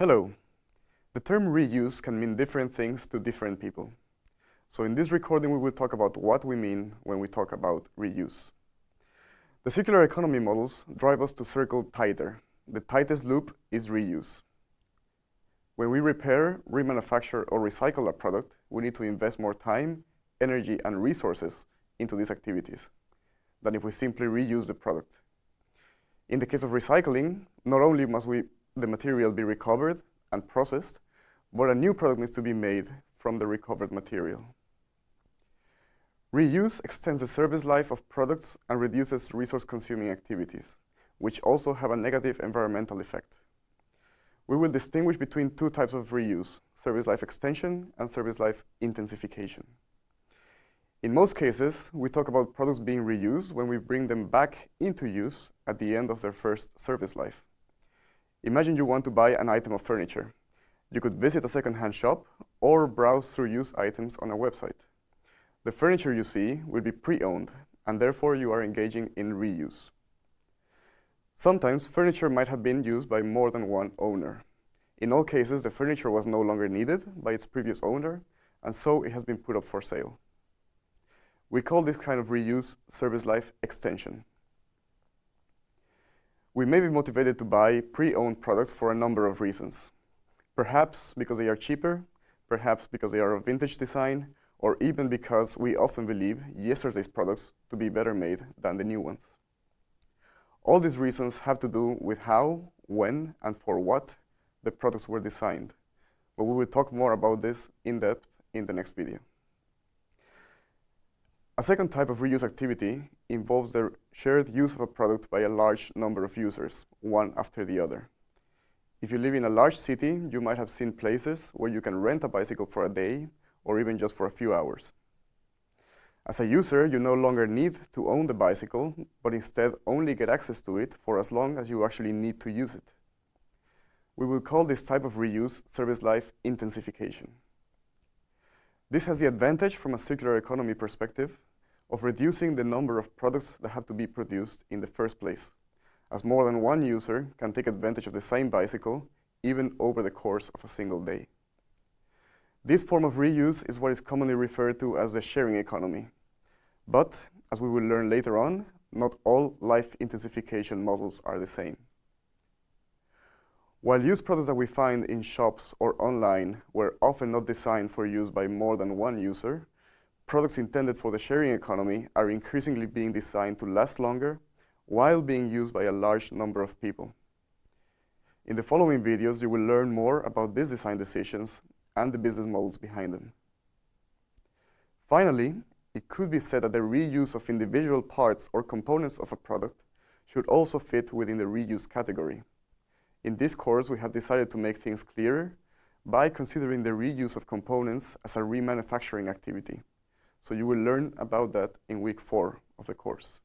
Hello. The term reuse can mean different things to different people. So in this recording, we will talk about what we mean when we talk about reuse. The circular economy models drive us to circle tighter. The tightest loop is reuse. When we repair, remanufacture, or recycle a product, we need to invest more time, energy, and resources into these activities than if we simply reuse the product. In the case of recycling, not only must we the material be recovered and processed, but a new product needs to be made from the recovered material. Reuse extends the service life of products and reduces resource-consuming activities, which also have a negative environmental effect. We will distinguish between two types of reuse, service life extension and service life intensification. In most cases, we talk about products being reused when we bring them back into use at the end of their first service life. Imagine you want to buy an item of furniture. You could visit a second-hand shop or browse through used items on a website. The furniture you see will be pre-owned, and therefore you are engaging in reuse. Sometimes furniture might have been used by more than one owner. In all cases, the furniture was no longer needed by its previous owner, and so it has been put up for sale. We call this kind of reuse service life extension. We may be motivated to buy pre-owned products for a number of reasons. Perhaps because they are cheaper, perhaps because they are of vintage design, or even because we often believe yesterday's products to be better made than the new ones. All these reasons have to do with how, when, and for what the products were designed. But we will talk more about this in depth in the next video. Second type of reuse activity involves the shared use of a product by a large number of users, one after the other. If you live in a large city, you might have seen places where you can rent a bicycle for a day or even just for a few hours. As a user, you no longer need to own the bicycle, but instead only get access to it for as long as you actually need to use it. We will call this type of reuse service life intensification. This has the advantage from a circular economy perspective of reducing the number of products that have to be produced in the first place, as more than one user can take advantage of the same bicycle even over the course of a single day. This form of reuse is what is commonly referred to as the sharing economy. But, as we will learn later on, not all life intensification models are the same. While used products that we find in shops or online were often not designed for use by more than one user, products intended for the sharing economy are increasingly being designed to last longer while being used by a large number of people. In the following videos, you will learn more about these design decisions and the business models behind them. Finally, it could be said that the reuse of individual parts or components of a product should also fit within the reuse category. In this course, we have decided to make things clearer by considering the reuse of components as a remanufacturing activity. So you will learn about that in week four of the course.